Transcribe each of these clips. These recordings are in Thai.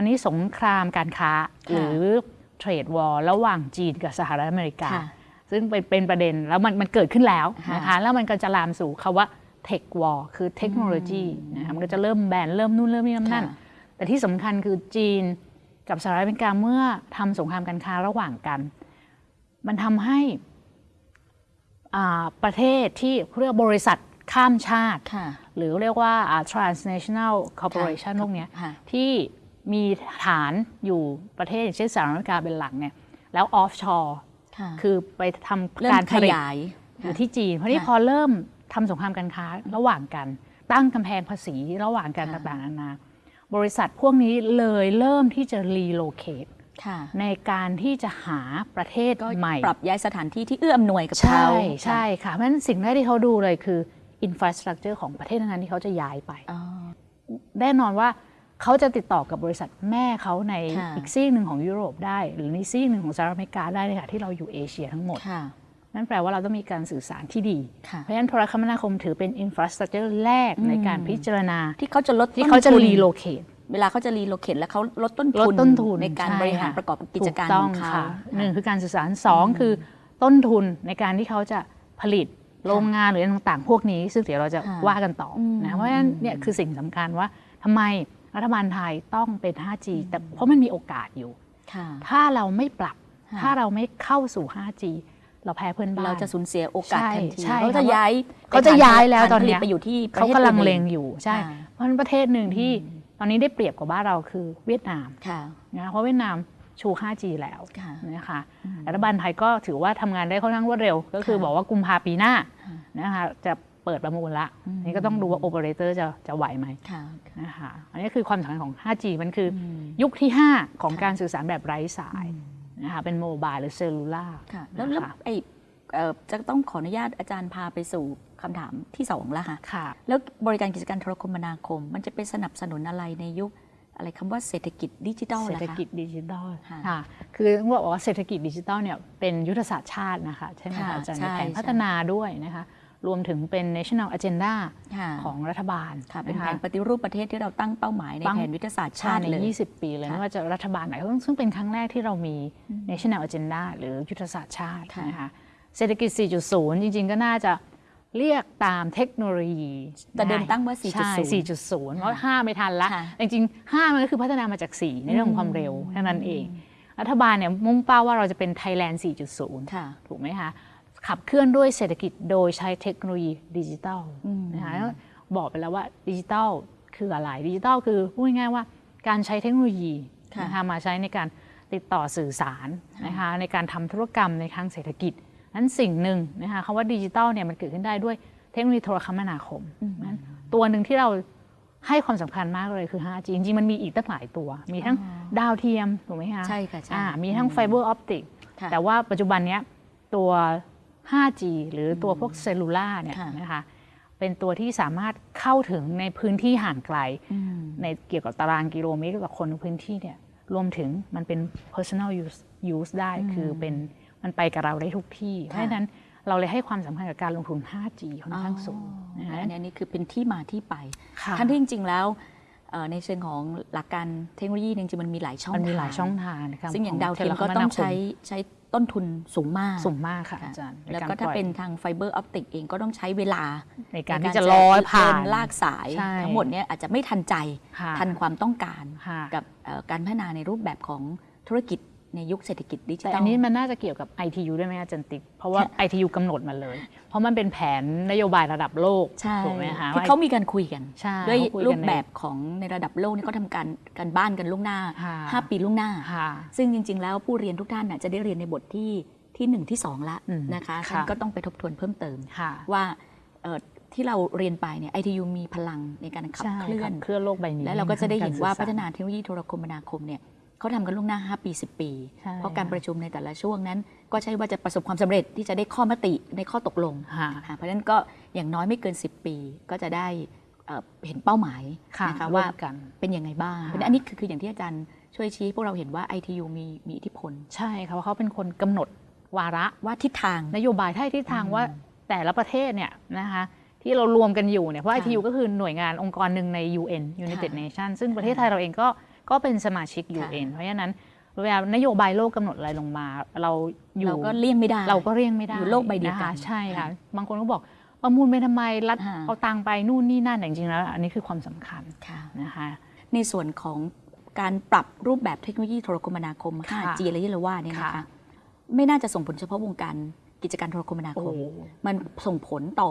ตอนนี้สงครามการค้าหรือเทรดวอร์ระหว่างจีนกับสหรัฐอเมริกาค่ะซึ่งเป็นเป็นประเด็นแล้วมันมันเกิดขึ้นแล้วค่ะนะคะแล้วมันก็จะลามสู่คาว่าเทควอร์คือเทคโนโลยีนะคะมันก็จะเริ่มแบนเริ่มนู่นเริ่มนี่เริ่มนั่นค่ะแต่ที่สำคัญคือจีนกับสหรัฐอเมริกาเมื่อทำสงครามการค้าระหว่างกัน มันทำให้อ่าประเทศที่เรียกบริษัทข้ามชาติค่ะหรือเรียกว่าอ่า transnational corporation ค่ะพวกเนี้ยค่ะที่ มีฐานอยู่ประเทศอย่างเช่นสหรัฐอเมริกาเป็นหลักเนี่ยแล้ว offshore ค่ะคือไปทำเริ่มการขผลิตยายอยู่ที่จีน เพราะนี่ค่ะพอเริ่มทำสงครามการค้าระหว่างกัน ตั้งกำแพงภาษีระหว่างกันค่ะต่างๆนานาบริษัทพวกนี้เลยเริ่มที่จะ relocate ค่ะในการที่จะหาประเทศก็ใหม่ ปรับย้ายสถานที่ที่เอื้ออำนวยกับใช่เขาใช่ค่ะ เพราะฉะนั้นสิ่งแรกที่เขาดูเลยคือ infrastructure ของประเทศนั้นๆที่เขาจะย้ายไปอ๋อแน่นอนว่า เขาจะติดต่อกับบริษัทแม่เขาในค่ะอีกซีกหนึ่งของยุโรปได้ หรือในซีกหนึ่งของสหรัฐอเมริกาได้เลยค่ะที่เราอยู่เอเชียทั้งหมดค่ะนั่นแปลว่าเราต้องมีการสื่อสารที่ดีค่ะเพราะฉะนั้นโทรคมนาคมถือเป็น infrastructure แรกในการพิจารณาที่เขาจะลดที่เขาจะต้นทุน relocate เวลาเขาจะ relocate แล้วเขาลดต้นลดทุนต้นทุนในการใช่บริหารค่ะประกอบกิจการถูขต้องเขาค่ะหนึ่งคือการสื่อสารสองคือต้นทุนในการที่เขาจะผลิตโรงงานหรืออะไรต่างๆ พวกนี้ ซึ่งเดี๋ยวเราจะค่ะว่ากันต่ออมนะเพราะฉะนั้นเนี่ยคือสิ่งสำคัญว่าทำไม รัฐบาลไทยต้องเป็น 5G แต่เพราะมันมีโอกาสอยู่ค่ะถ้าเราไม่ปรับค่ะถ้าเราไม่เข้าสู่ 5G เราแพ้เพื่อนบ้านเราจะสูญเสียโอกาสใช่ทันทีใช่เขาจะค่ะย้ายเขาจะย้ายแล้วตอนเนี้ยฐาผลิไปอยู่ที่ประเขาทศกำลังอื่นเลงอยู่ใช่ค่ะเพราะฉะนั้นประเทศหนึ่งที่ตอนนี้ได้เปรียบกว่าบ้านเราคือเวียดนามค่ะนะเพราะเวียดนามชู 5G แล้วค่ะนะคะรัฐบาลไทยก็ถือว่าทำงานได้ค่อนข้างรวดเร็ว ก็คือค่ะบอกว่ากุมภาปีหน้าค่ะนะคะจะ เปิดประมูลละนี่ก็ต้องดูว่าโอเปอเรเตอร์จะจะไหวไหมค่ะนะคะอันนี้คือความสำคัญของ 5G มันคืออมยุคที่ 5 ของการสื่อสารแบบไร้สายนะคะเป็น mobile หรือ cellular ค่ะแล้วแล้วไอเอ่อจะต้องขออนุญาตอาจารย์พาไปสู่คำถามที่สองแล้วค่ะค่ะ แล้วบริการกิจการโทรคมนาคม มันจะไปสนับสนุนอะไรในยุคอะไรคำว่าเศรษฐกิจดิจิทัลเศรษล่ะฐคะกิจดิจิทัลค่ะค่ะคือต้องบอกว่าเศรษฐกิจดิจิทัลเนี่ยเป็นยุทธศาสตร์ชาตินะคะใช่ไหมค่ะคะอาจารย์ใช่มีแผนใช่พัฒนาด้วยนะคะ รวมถึงเป็น national agenda ค่ะของรัฐบาลค่ะเป็นนะแผคะนปฏิรูปประเทศที่เราตั้งเป้าหมายในตั้งแผนยุทธศาสตร์ชาชาติติในเลย 20 ปีเลยค่ะไม่ว่าจะรัฐบาลไหนซึ่งเป็นครั้งแรกที่เรามี national agenda หรือยุทธศาสตร์ชาติค่ะนะคะเศรษฐกิจ 4.0 จริง ๆ ก็น่าจะเรียกตามเทคโนโลยีแต่เดิมตั้งว่าใช่4.0 4.0 เพราะ 5 ไม่ทันละค่ะจริงๆ 5 มันก็คือพัฒนามาจาก 4 ในเรื่องของความเร็วเท่านั้นเอง รัฐบาลเนี่ยมุ่งเป้าว่าเราจะเป็น Thailand 4.0ค่ะถูกไหมคะ ขับเคลื่อนด้วยเศรษฐกิจโดยใช้เทคโนโลยีดิจิทัลนะคะแล้วบอกไปแล้วว่าดิจิทัลคืออะไรดิจิทัลคือพูดง่ายๆว่าการใช้เทคโนโลยีค่ะนะคะมาใช้ในการติดต่อสื่อสารนะคะในการทำธุรกรรมในทางเศรษฐกิจนั้นสิ่งหนึ่งนะคะคำว่าดิจิทัลเนี่ยมันเกิดขึ้นได้ด้วยเทคโนโลยีโทรคมนาคมนั้นตัวหนึ่งที่เราให้ความสำคัญมากเลยคือ 5G จริงๆ มันมีอีกตั้งหลายตัว มีทั้งดาวเทียม ถูกไหมคะ ใช่ค่ะใช่อ่ามีทั้ง fiber optic ค่ะแต่ว่าปัจจุบันเนี้ยตัว 5G หรือตัวพวก cellular เนี่ยค่ะนะคะเป็นตัวที่สามารถเข้าถึงในพื้นที่ห่างไกลอืมในเกี่ยวกับตารางกิโลเมตรกับคนในพื้นที่เนี่ยรวมถึงมันเป็น personal use use ได้คือเป็นมันไปกับเราได้ทุกที่ เพราะฉะนั้นเราเลยให้ความสำคัญกับการลงทุน 5G ค่อนข้างสูงนะคะอันนี้อันนี้คือเป็นที่มาที่ไปค่ะทั้งที่จริง ๆ แล้วเอ่อในเชิงของหลักการเทคโนโลยีจริงๆมันมีหลายช่องมันมีหลายทช่องทางนะคะซึ่งอย่างขดาวเทียมโทก็รคต้องนาคมใช้ใช้ ต้นทุนสูงมากสูงมากค่ะค่ะอาจารย์แล้วใรก็ถ้าปล่อยเป็นทางไฟเบอร์ออปติกเองก็ต้องใช้เวลาในการในที่จะลอยผ่านเดิลากสายใช่ทั้งหมดเนี่ยอาจจะไม่ทันใจค่ะทันความต้องการค่ะกับเอ่อการพัฒนาในรูปแบบของธุรกิจ ในยุคเศรษฐกิจดิจิแต่ทัอัลนนี้มันน่าจะเกี่ยวกับ ITU ด้วยไหมอาจารย์ติ๊ก เพราะว่าค่ะ ITU กำหนดมาเลย เพราะมันเป็นแผนนโยบายระดับโลกใช่ถูกไหมคะคือเขามีการคุยกันใช่ด้วยเขาคุยกันรูปแบบของในระดับโลกนี่เขาทำการการบ้านกันล่วงหน้าค่ะ5ปีล่วงหน้าค่ะซึ่งจริง ๆ แล้วผู้เรียนทุกท่านน่ะจะได้เรียนในบทที่ที่ 1 ที่ 2 ละอืมนะคะค่ะท่านก็ต้องไปทบทวนเพิ่มเติมค่ะว่าเอ่อที่เราเรียนไปเนี่ย ITU มีพลังในการขับใช่เคลื่อขันบเคลื่อนโลกใบนี้ และเราก็จะได้เห็นว่ากรพัสื่อฒสรนาเทคโนโลยีโทรคมนาคมเนี่ย เขาทำกันล่วงหน้า 5 ปี 10 ปีใช่เพราะการประชุมในแต่ละช่วงนั้น ก็ใช่ว่าจะประสบความสำเร็จที่จะได้ข้อมติในข้อตกลงค่ะค่ะเพราะฉะนั้นก็อย่างน้อยไม่เกิน 10 ปีก็จะได้เอ่อเห็นเป้าหมายค่ะนะคะร่วว่ามกันเป็นยังไงบ้างค่ะเพราะฉะนั้นอันนี้คือคืออย่างที่อาจารย์ช่วยชี้ให้พวกเราเห็นว่า ITU มีมีอิทธิพล ใช่ค่ะเพราะเขาเป็นคนกำหนดวาระว่าทิศทางนโยบายท่าทิศทางว่าแต่ละประเทศเนี่ยนะคะที่เรารวมกันอยู่เนี่ยเพราะค่ะ ITU ก็คือหน่วยงานองค์กรหนึ่งใน UN United ค่ะ Nations ซึ่งประเทศไทยเราเองก็ ก็เป็นสมาชิกค่ะ UN เพราะฉะนั้นเวลานโยบายโลกกำหนดอะไรลงมา เราอยู่เราก็เลี่ยงไม่ได้ เราก็เรียงไม่ได้อยู่โลกใบเดียวกัะนคะใช่ค่ะบางคนก็บอกประมูลไปทำไมรัฐอ่าเอาตังค์ไปนู่นนี่นั่นแต่จริงๆแล้ว อันนี้คือความสำคัญค่ะนะคะในส่วนของการปรับรูปแบบเทคโนโลยีโทรคมนาคมค่ะ 5G อะไรที่เราว่าเนี่ยนะค่ะคะไม่น่าจะส่งผลเฉพาะวงการกิจการโทรคมนาคม โอ้โหมันส่งผลต่อ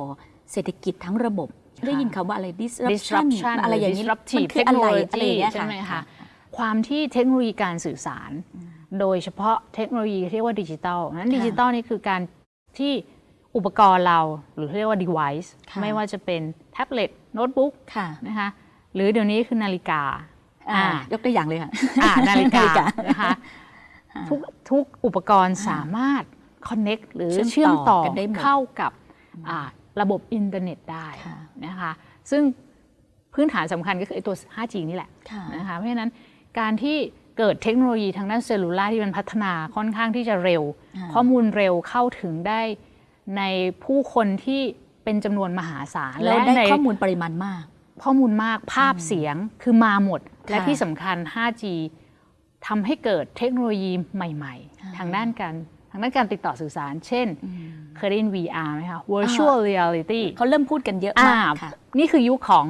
เศรษฐกิจทั้งระบบค่ะได้ยินคำว่าอะไร disruption disruption อะไรอย่างนี้หรืมัน disruptive คืออะไร technology อะไรอย่างเงี้ยใช่ไหมคะ ค่ะความที่เทคโนโลยีการสื่อสาร โดยเฉพาะเทคโนโลยีที่เรียกว่าดิจิตอลนั้นค่ะดิจิตอลนี่คือการที่อุปกรณ์เราหรือเรียกว่า device ค่ะไม่ว่าจะเป็นแท็บเล็ตโน้ตบุ๊กค่ะนะคะหรือเดี๋ยวนี้คือนาฬิกาอ่าอ่ายกตัวอย่างเลยค่ะอ่านาฬิกานาฬิกานะคะทุกทุกอุปกรณ์สามารถ connect หรือเชื่เชื่ออมมต่ต่ออกันได้หมดเข้ากับอ่าระบบอินเทอร์เน็ตได้ค่ะนะคะซึ่งพื้นฐานสำคัญก็คือไอ้ตัว 5G นี่แหละค่ะนะคะเพราะฉะนั้น การที่เกิดเทคโนโลยีทางด้าน cellular ที่มันพัฒนาค่อนข้างที่จะเร็วอ่าข้อมูลเร็วเข้าถึงได้ในผู้คนที่เป็นจำนวนมหาศาลแล้วได้ในข้อมูลปริมาณมาก ข้อมูลมากภาพเสียงคือมาหมด และค่ะที่สำคัญ 5G ทำให้เกิดเทคโนโลยีใหม่อ่าๆทางด้านการทางด้านการติดต่อสื่อสาร เช่น เคยได้ยิน VR ไหมคะ Virtual Reality เขาเริ่มพูดกันเยอะอ่ามากค่ะนี่คือยุคของ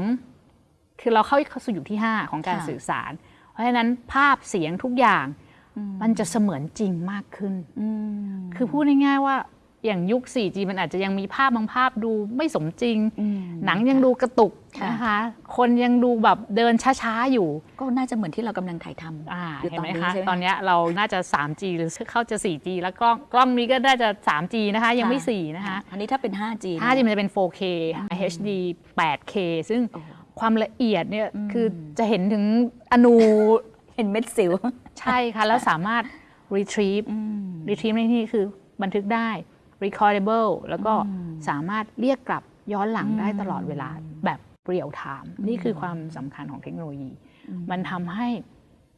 คือเราเข้าเข้าสู่ยุคที่ 5 ของการค่ะสื่อสารเพ ราะฉะนั้นภาพเสียงทุกอย่างมันจะเสมือนจริงมากขึ้นอืมคือพูดง่ายๆว่าอย่างยุค 4G มันอาจจะยังมีภาพบางภาพดูไม่สมจริงอืมหนังยังดูกระตุกค่ะนะคะ คนยังดูแบบเดินช้าๆอยู่ ก็น่าจะเหมือนที่เรากำลังถ่ายทำอ่าอยู่เห็นตอนไหมนี้คะใช่ไหมตอนเนี้ยเราน่าจะ 3G หรือเข้าจะ 4G แล้วกล้องกล้องนี้ก็น่าจะ 3G นะคะยังไม่ค่ะ4นะคะ อันนี้ถ้าเป็น 5G เย 5G มันจะเป็น 4K HD 8K ซึ่งโอ้โห ความละเอียดเนี่ยอืมคือจะเห็นถึงอนูเห็นเม็ดสิว ใช่ค่ะ แล้วสามารถ retrieve อืม retrieve ในที่นี้คือบันทึกได้ recordable แล้วก็อืมสามารถเรียกกลับย้อนหลังได้อืมตลอดเวลาแบบเรียลไทม์นี่คือความสำคัญของเทคโนโลยี มันทำให้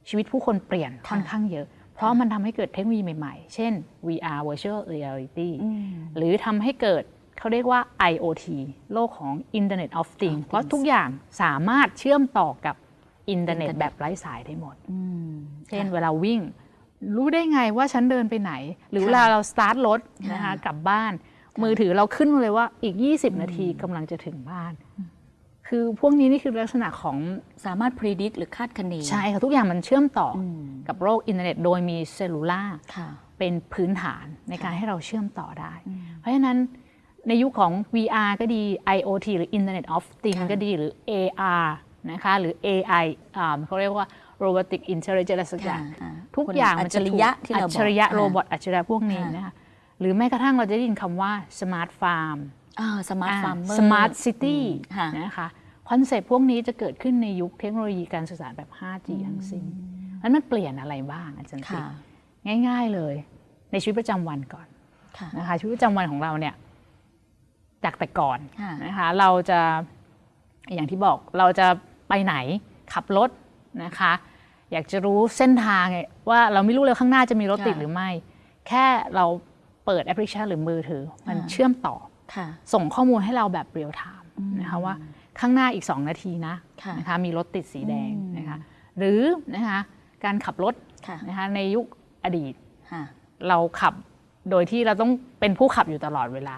ชีวิตผู้คนเปลี่ยนค่ะค่อนข้างเยอะ เพราะมันทำให้เกิดเทคโนโลยีใหม่ๆ เช่น VR virtual reality อืมหรือทำให้เกิด เขาเรียกว่า IoT โลกของ Internet of Things เพราะทุกอย่างสามารถเชื่อมต่อกับอินเทอร์เน็ต Internet แบบไร้สายได้หมดอืมเช่นค่ะเวลาวิ่ง รู้ได้ไงว่าฉันเดินไปไหน หรือเวลาเราสตาร์ทรถนะคะค่ะกลับบ้าน มือถือเราขึ้นมาเลยว่าอีก 20 นาทีกำลังจะถึงบ้าน คือพวกนี้นี่คือลักษณะของสามารถ predict หรือคาดคะเนใช่ค่ะทุกอย่างมันเชื่อมต่อ อืมกับโลกอินเทอร์เน็ตโดยมี cellular ค่ะเป็นพื้นฐานในการให้เราเชื่อมต่อได้ เพราะฉะนั้น ในยุคของ VR ก็ดี IoT หรือ Internet of Things ค่ะก็ดีหรือ AR นะคะหรือ AI อ่าเขาเรียกว่า Robotic Intelligence อะไรสักอย่างค่ะทุกอย่างมันจะอัจฉริยะถูกที่เราบอกอัจฉริยะอ่า robot อัจฉริยะพวกนี้ค่ะนะคะหรือแม้กระทั่งเราจะได้ยินคำว่า Smart Farm อ่า Smart Farmer Smart City ค่ะนะคะคอนเซปต์พวกนี้จะเกิดขึ้นในยุคเทคโนโลยีการสื่อสารแบบ 5G ทั้งสิ้นแล้วมันเปลี่ยนอะไรบ้างอาจารย์ติ๊ค่ะกง่าย ๆเลย ในชีวิตประจำวันก่อนค่ะนะคะชีวิตประจำวันของเราเนี่ย จากแต่ก่อนค่ะนะคะเราจะอย่างที่บอกเราจะไปไหนขับรถนะคะ อยากจะรู้เส้นทางไงว่าเราไม่รู้เลยข้างหน้าจะมีรถติดค่ะหรือไม่ แค่เราเปิดแอปพลิเคชันหรือมือถือ มันอ่าเชื่อมต่อค่ะส่งข้อมูลให้เราแบบเรียลไทม์นะคะว่าข้างหน้าอีก 2 นาทีนะค่ะนะคะมีรถติดสีแดงอืมนะคะหรือนะคะการขับรถค่ะนะคะในยุคอดีตค่ะเราขับโดยที่เราต้องเป็นผู้ขับอยู่ตลอดเวลา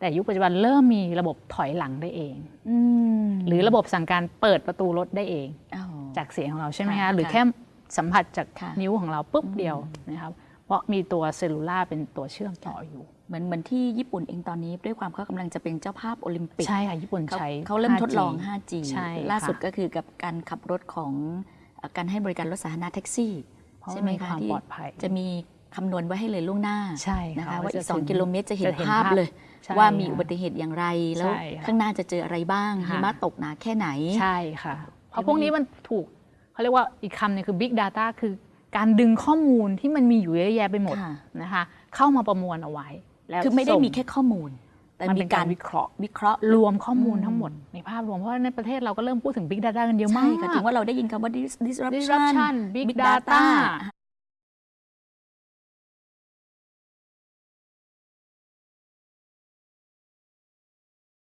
แต่ยุคปัจจุบันเริ่มมีระบบถอยหลังได้เองอืมหรือระบบสั่งการเปิดประตูรถได้เองอ้าวจากเสียงของเราใช่ไหมค่ะคะหรือค่ะแค่สัมผัสจากค่ะนิ้วของเราปุ๊บเดียวนะครับเพราะมีตัวเซลลูล่าเป็นตัวเชื่อมต่ออยู่เหมือนเหมือนที่ญี่ปุ่นเองตอนนี้ด้วยความเขากำลังจะเป็นเจ้าภาพโอลิมปิกใช่ค่ะญี่ปุ่นเขาใช้เขาเริ่มทดลอง 5G 5G ใช่ค่ะล่าสุดก็คือกับการขับรถของเอ่อการให้บริการรถสาธารณะแท็กซี่เพราะใช่ไหมมีคะความที่ปลอดภัยจะมีคำนวณไว้ให้เลยล่วงหน้าใช่นะค่ะคะว่าอีกจะถึง2กิโลเมตรจะเห็นจะเห็นภาพภาพเลยใช่ ว่ามีค่ะอุบัติเหตุอย่างไรแล้วใช่ค่ะข้างหน้าจะเจออะไรบ้างค่ะหิมะตกหนาแค่ไหนใช่ค่ะ เพราะพวกนี้มันถูกเขาเรียกว่าอีกคำหนึงคือ Big Data คือการดึงข้อมูลที่มันมีอยู่เยอะแยะไปหมดค่ะนะคะเข้ามาประมวลเอาไว้ แล้วคือไม่ได้ส่งมีแค่ข้อมูล แต่มันมีเป็นกาการรวิเคราะห์วิเคราะห์รวมข้อมูลอืมทั้งหมด ในภาพรวมเพราะว่าในประเทศเราก็เริ่มพูดถึง Big Data กันเยอะมาใช่กค่ะถึงว่าเราได้ยินคำว่า dis- disruption disruption Big Data